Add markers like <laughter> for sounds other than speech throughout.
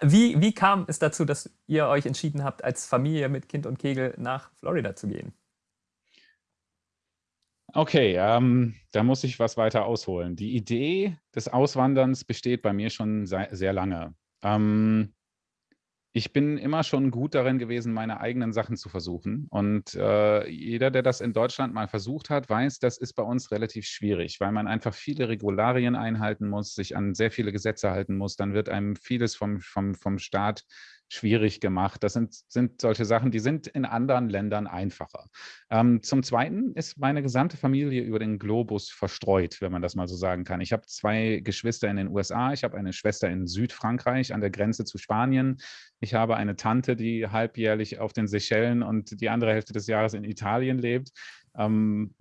Wie, wie kam es dazu, dass ihr euch entschieden habt, als Familie mit Kind und Kegel nach Florida zu gehen? Okay, ähm, da muss ich was weiter ausholen. Die Idee des Auswanderns besteht bei mir schon sehr, lange. Ähm, ich bin immer schon gut darin gewesen, meine eigenen Sachen zu versuchen. Und äh, jeder, der das in Deutschland mal versucht hat, weiß, das ist bei uns relativ schwierig, weil man einfach viele Regularien einhalten muss, sich an sehr viele Gesetze halten muss. Dann wird einem vieles vom, vom, vom Staat schwierig gemacht. Das sind, sind solche Sachen, die sind in anderen Ländern einfacher. Ähm, zum Zweiten ist meine gesamte Familie über den Globus verstreut, wenn man das mal so sagen kann. Ich habe zwei Geschwister in den USA, ich habe eine Schwester in Südfrankreich an der Grenze zu Spanien. Ich habe eine Tante, die halbjährlich auf den Seychellen und die andere Hälfte des Jahres in Italien lebt. Ähm,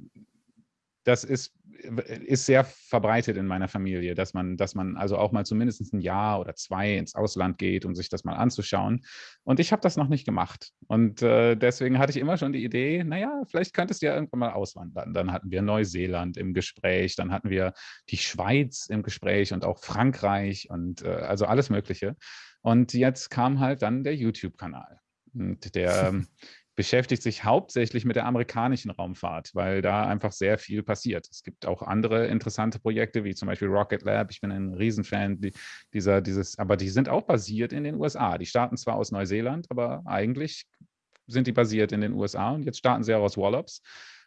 das ist, ist sehr verbreitet in meiner Familie, dass man, dass man also auch mal zumindest ein Jahr oder zwei ins Ausland geht, um sich das mal anzuschauen. Und ich habe das noch nicht gemacht. Und äh, deswegen hatte ich immer schon die Idee, naja, vielleicht könntest du ja irgendwann mal auswandern. Dann hatten wir Neuseeland im Gespräch, dann hatten wir die Schweiz im Gespräch und auch Frankreich und äh, also alles Mögliche. Und jetzt kam halt dann der YouTube-Kanal. Und der <laughs> beschäftigt sich hauptsächlich mit der amerikanischen Raumfahrt, weil da einfach sehr viel passiert. Es gibt auch andere interessante Projekte, wie zum Beispiel Rocket Lab. Ich bin ein Riesenfan dieser, dieses, aber die sind auch basiert in den USA. Die starten zwar aus Neuseeland, aber eigentlich sind die basiert in den USA und jetzt starten sie auch aus Wallops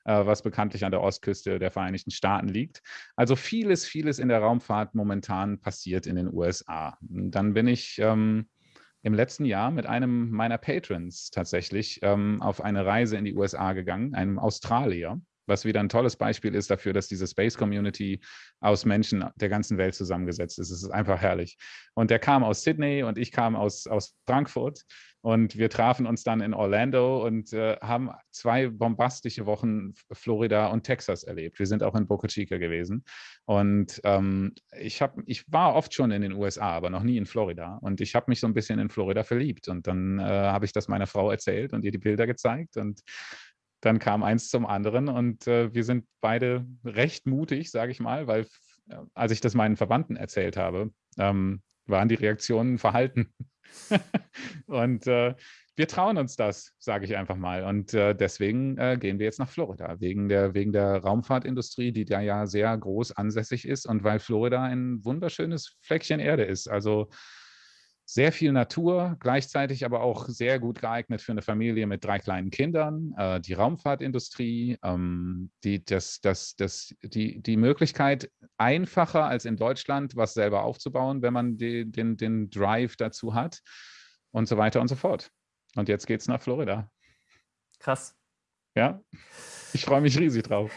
äh, was bekanntlich an der Ostküste der Vereinigten Staaten liegt. Also vieles, vieles in der Raumfahrt momentan passiert in den USA. Dann bin ich ähm, im letzten Jahr mit einem meiner Patrons tatsächlich ähm, auf eine Reise in die USA gegangen, einem Australier, was wieder ein tolles Beispiel ist dafür, dass diese Space Community aus Menschen der ganzen Welt zusammengesetzt ist. Es ist einfach herrlich. Und der kam aus Sydney und ich kam aus, aus Frankfurt und wir trafen uns dann in Orlando und äh, haben zwei bombastische Wochen Florida und Texas erlebt. Wir sind auch in Boca Chica gewesen. Und ähm, ich, hab, ich war oft schon in den USA, aber noch nie in Florida. Und ich habe mich so ein bisschen in Florida verliebt. Und dann äh, habe ich das meiner Frau erzählt und ihr die Bilder gezeigt. Und dann kam eins zum anderen. Und äh, wir sind beide recht mutig, sage ich mal, weil äh, als ich das meinen Verwandten erzählt habe, ähm, waren die Reaktionen verhalten. <laughs> und äh, wir trauen uns das, sage ich einfach mal. Und äh, deswegen äh, gehen wir jetzt nach Florida, wegen der, wegen der Raumfahrtindustrie, die da ja sehr groß ansässig ist und weil Florida ein wunderschönes Fleckchen Erde ist. Also sehr viel Natur, gleichzeitig aber auch sehr gut geeignet für eine Familie mit drei kleinen Kindern. Äh, die Raumfahrtindustrie, ähm, die, das, das, das, die, die Möglichkeit, einfacher als in Deutschland was selber aufzubauen, wenn man die, den, den Drive dazu hat und so weiter und so fort. Und jetzt geht es nach Florida. Krass. Ja, ich freue mich riesig drauf.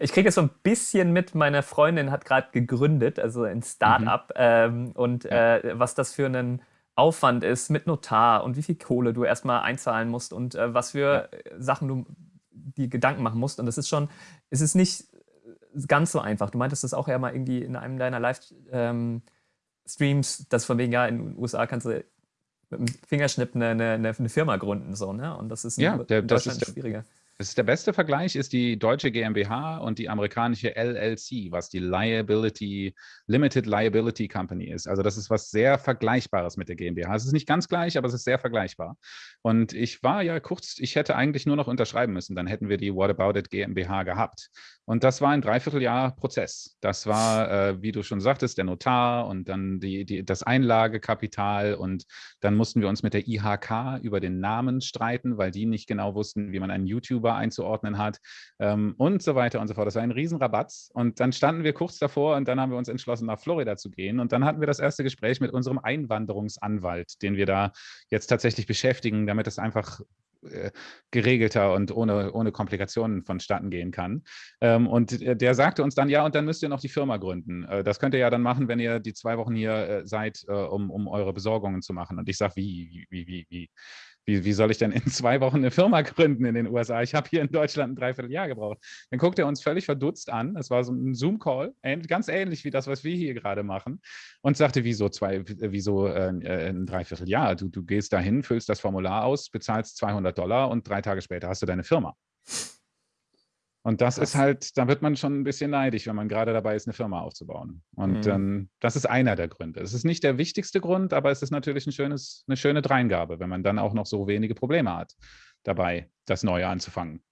Ich kriege es so ein bisschen mit, meine Freundin hat gerade gegründet, also ein Start-up. Mhm. Ähm, und ja. äh, was das für einen Aufwand ist mit Notar und wie viel Kohle du erstmal einzahlen musst und äh, was für ja. Sachen du die Gedanken machen musst. Und das ist schon, es ist nicht ganz so einfach. Du meintest das auch ja mal irgendwie in einem deiner Live-Streams, ähm, dass von wegen, ja, in den USA kannst du mit dem Fingerschnipp eine, eine, eine Firma gründen. So, ne? Und das ist in, ja, der, das ist schwieriger. Ist der beste Vergleich ist die deutsche GmbH und die amerikanische LLC, was die Liability, Limited Liability Company ist. Also das ist was sehr Vergleichbares mit der GmbH. Es ist nicht ganz gleich, aber es ist sehr vergleichbar. Und ich war ja kurz, ich hätte eigentlich nur noch unterschreiben müssen, dann hätten wir die What About It GmbH gehabt. Und das war ein Dreivierteljahr Prozess. Das war, äh, wie du schon sagtest, der Notar und dann die, die, das Einlagekapital und dann mussten wir uns mit der IHK über den Namen streiten, weil die nicht genau wussten, wie man einen YouTuber YouTuber einzuordnen hat ähm, und so weiter und so fort. Das war ein Riesenrabatz. Und dann standen wir kurz davor und dann haben wir uns entschlossen, nach Florida zu gehen. Und dann hatten wir das erste Gespräch mit unserem Einwanderungsanwalt, den wir da jetzt tatsächlich beschäftigen, damit es einfach äh, geregelter und ohne, ohne Komplikationen vonstatten gehen kann. Ähm, und der sagte uns dann, ja, und dann müsst ihr noch die Firma gründen. Äh, das könnt ihr ja dann machen, wenn ihr die zwei Wochen hier äh, seid, äh, um, um eure Besorgungen zu machen. Und ich sage, wie, wie, wie, wie? Wie, wie soll ich denn in zwei Wochen eine Firma gründen in den USA? Ich habe hier in Deutschland ein Dreivierteljahr gebraucht. Dann guckt er uns völlig verdutzt an. Das war so ein Zoom-Call, ganz ähnlich wie das, was wir hier gerade machen. Und sagte, wieso, zwei, wieso äh, äh, ein Dreivierteljahr? Du, du gehst dahin, füllst das Formular aus, bezahlst 200 Dollar und drei Tage später hast du deine Firma. Und das Krass. ist halt, da wird man schon ein bisschen neidisch, wenn man gerade dabei ist, eine Firma aufzubauen. Und mhm. ähm, das ist einer der Gründe. Es ist nicht der wichtigste Grund, aber es ist natürlich ein schönes, eine schöne Dreingabe, wenn man dann auch noch so wenige Probleme hat, dabei das Neue anzufangen.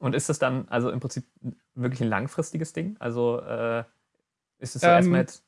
Und ist das dann also im Prinzip wirklich ein langfristiges Ding? Also äh, ist es so ähm, erstmal jetzt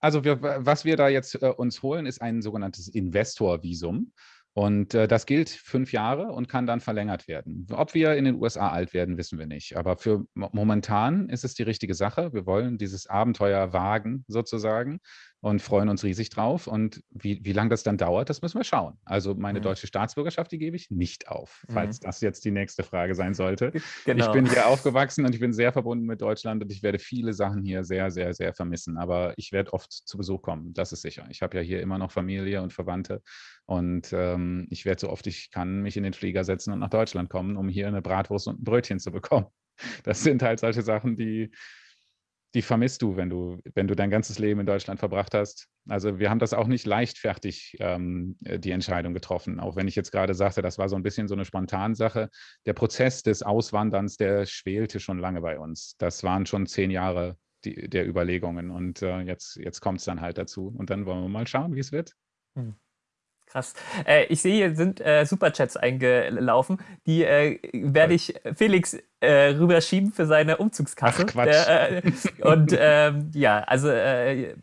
also wir, was wir da jetzt äh, uns holen, ist ein sogenanntes Investor-Visum. Und äh, das gilt fünf Jahre und kann dann verlängert werden. Ob wir in den USA alt werden, wissen wir nicht. Aber für momentan ist es die richtige Sache. Wir wollen dieses Abenteuer wagen, sozusagen und freuen uns riesig drauf. Und wie, wie lange das dann dauert, das müssen wir schauen. Also meine mhm. deutsche Staatsbürgerschaft, die gebe ich nicht auf, falls mhm. das jetzt die nächste Frage sein sollte. Genau. Ich bin hier <laughs> aufgewachsen und ich bin sehr verbunden mit Deutschland und ich werde viele Sachen hier sehr, sehr, sehr vermissen. Aber ich werde oft zu Besuch kommen, das ist sicher. Ich habe ja hier immer noch Familie und Verwandte und ähm, ich werde so oft ich kann mich in den Flieger setzen und nach Deutschland kommen, um hier eine Bratwurst und ein Brötchen zu bekommen. Das sind halt solche Sachen, die, die vermisst du, wenn du, wenn du dein ganzes Leben in Deutschland verbracht hast. Also wir haben das auch nicht leichtfertig, ähm, äh, die Entscheidung getroffen. Auch wenn ich jetzt gerade sagte, das war so ein bisschen so eine Spontansache. Der Prozess des Auswanderns, der schwelte schon lange bei uns. Das waren schon zehn Jahre die, der Überlegungen und äh, jetzt, jetzt kommt es dann halt dazu. Und dann wollen wir mal schauen, wie es wird. Hm. Krass. Äh, ich sehe, hier sind äh, Superchats eingelaufen. Die äh, werde ich Felix äh, rüberschieben für seine Umzugskasse. Ach, Quatsch. Der, äh, und ähm, ja, also äh,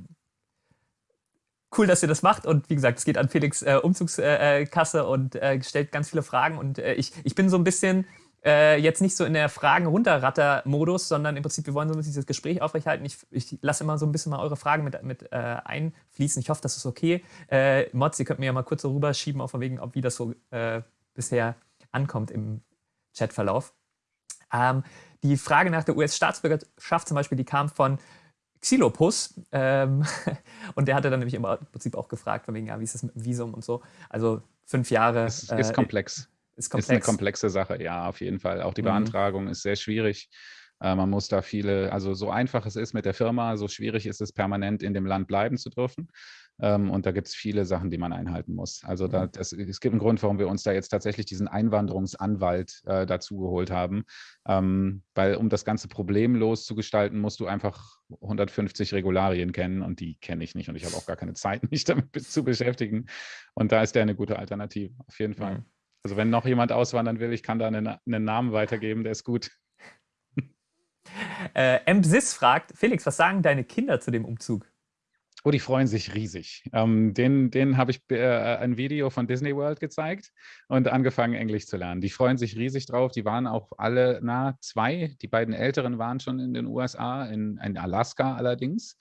cool, dass ihr das macht. Und wie gesagt, es geht an Felix Umzugskasse und stellt ganz viele Fragen. Und ich, ich bin so ein bisschen äh, jetzt nicht so in der Fragen-Runterratter-Modus, sondern im Prinzip, wir wollen so ein bisschen dieses Gespräch aufrechterhalten. Ich, ich lasse immer so ein bisschen mal eure Fragen mit, mit äh, einfließen. Ich hoffe, das ist okay. Äh, Mods, ihr könnt mir ja mal kurz so rüberschieben, auch von wegen, ob wie das so äh, bisher ankommt im Chatverlauf. Ähm, die Frage nach der US-Staatsbürgerschaft zum Beispiel, die kam von Xilopus. Ähm, <laughs> und der hatte dann nämlich im Prinzip auch gefragt, von wegen, ja, wie ist das mit dem Visum und so. Also fünf Jahre. Es ist äh, komplex. Ist, komplex. ist eine komplexe Sache, ja, auf jeden Fall. Auch die mhm. Beantragung ist sehr schwierig. Äh, man muss da viele, also so einfach es ist mit der Firma, so schwierig ist es, permanent in dem Land bleiben zu dürfen. Ähm, und da gibt es viele Sachen, die man einhalten muss. Also da, mhm. das, es gibt einen Grund, warum wir uns da jetzt tatsächlich diesen Einwanderungsanwalt äh, dazu geholt haben. Ähm, weil um das ganze problemlos zu gestalten, musst du einfach 150 Regularien kennen und die kenne ich nicht und ich habe auch gar keine Zeit, <laughs> mich damit zu beschäftigen. Und da ist der eine gute Alternative, auf jeden Fall. Mhm. Also wenn noch jemand auswandern will, ich kann da einen, einen Namen weitergeben, der ist gut. <laughs> Äh, MSIS fragt, Felix, was sagen deine Kinder zu dem Umzug? Oh, die freuen sich riesig. Ähm, denen denen habe ich äh, ein Video von Disney World gezeigt und angefangen, Englisch zu lernen. Die freuen sich riesig drauf. Die waren auch alle, na, zwei. Die beiden Älteren waren schon in den USA, in, in Alaska allerdings.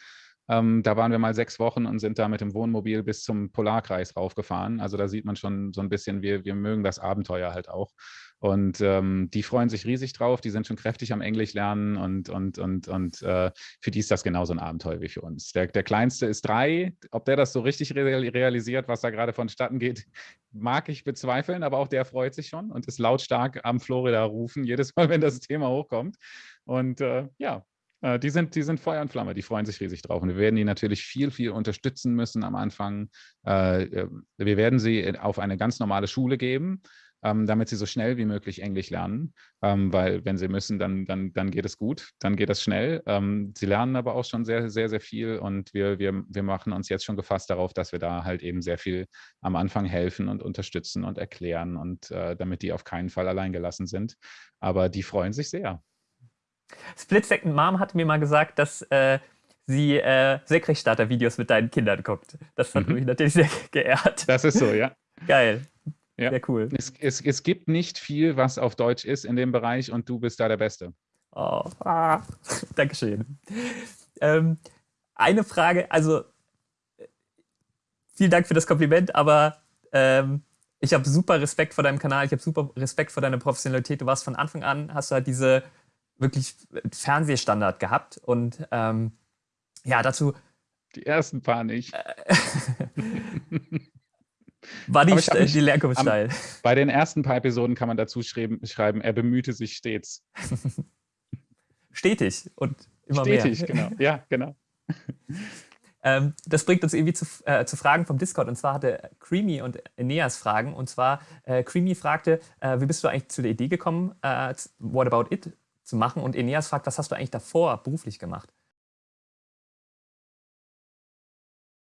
Ähm, da waren wir mal sechs Wochen und sind da mit dem Wohnmobil bis zum Polarkreis raufgefahren. Also da sieht man schon so ein bisschen, wir, wir mögen das Abenteuer halt auch. Und ähm, die freuen sich riesig drauf, die sind schon kräftig am Englisch lernen und, und, und, und äh, für die ist das genauso ein Abenteuer wie für uns. Der, der Kleinste ist drei, ob der das so richtig realisiert, was da gerade vonstatten geht, mag ich bezweifeln, aber auch der freut sich schon und ist lautstark am Florida rufen, jedes Mal, wenn das Thema hochkommt. Und äh, ja, äh, die sind, die sind Feuer und Flamme, die freuen sich riesig drauf. Und wir werden die natürlich viel, viel unterstützen müssen am Anfang. Äh, äh, wir werden sie auf eine ganz normale Schule geben, ähm, damit sie so schnell wie möglich Englisch lernen. Ähm, weil wenn sie müssen, dann, dann, dann geht es gut, dann geht es schnell. Ähm, sie lernen aber auch schon sehr, sehr, sehr viel und wir, wir, wir machen uns jetzt schon gefasst darauf, dass wir da halt eben sehr viel am Anfang helfen und unterstützen und erklären und damit die auf keinen Fall alleingelassen sind. Aber die freuen sich sehr. Split Second Mom hat mir mal gesagt, dass äh, sie äh, Senkrechtstarter-Videos mit deinen Kindern guckt. Das hat mhm. mich natürlich sehr <laughs> geehrt. Das ist so, ja. Geil. Ja. Sehr cool. Es, es, es gibt nicht viel, was auf Deutsch ist in dem Bereich und du bist da der Beste. Oh, ah, <laughs> Dankeschön. Ähm, eine Frage, also vielen Dank für das Kompliment, aber ähm, ich habe super Respekt vor deinem Kanal, ich habe super Respekt vor deiner Professionalität. Du warst von Anfang an, hast du halt diese wirklich Fernsehstandard gehabt. Und ähm, ja, dazu. Die ersten paar nicht. Äh, <laughs> War die, äh, mich, die Lehrkunft steil. Bei den ersten paar Episoden kann man dazu schreiben, er bemühte sich stets. <laughs> Stetig und immer Stetig, mehr. Stetig, genau. Ja, genau. <laughs> Ähm, das bringt uns irgendwie zu, äh, zu, Fragen vom Discord. Und zwar hatte Creamy und Eneas Fragen. Und zwar, äh, Creamy fragte, äh, wie bist du eigentlich zu der Idee gekommen, äh, What About It zu machen. Und Eneas fragt, was hast du eigentlich davor beruflich gemacht?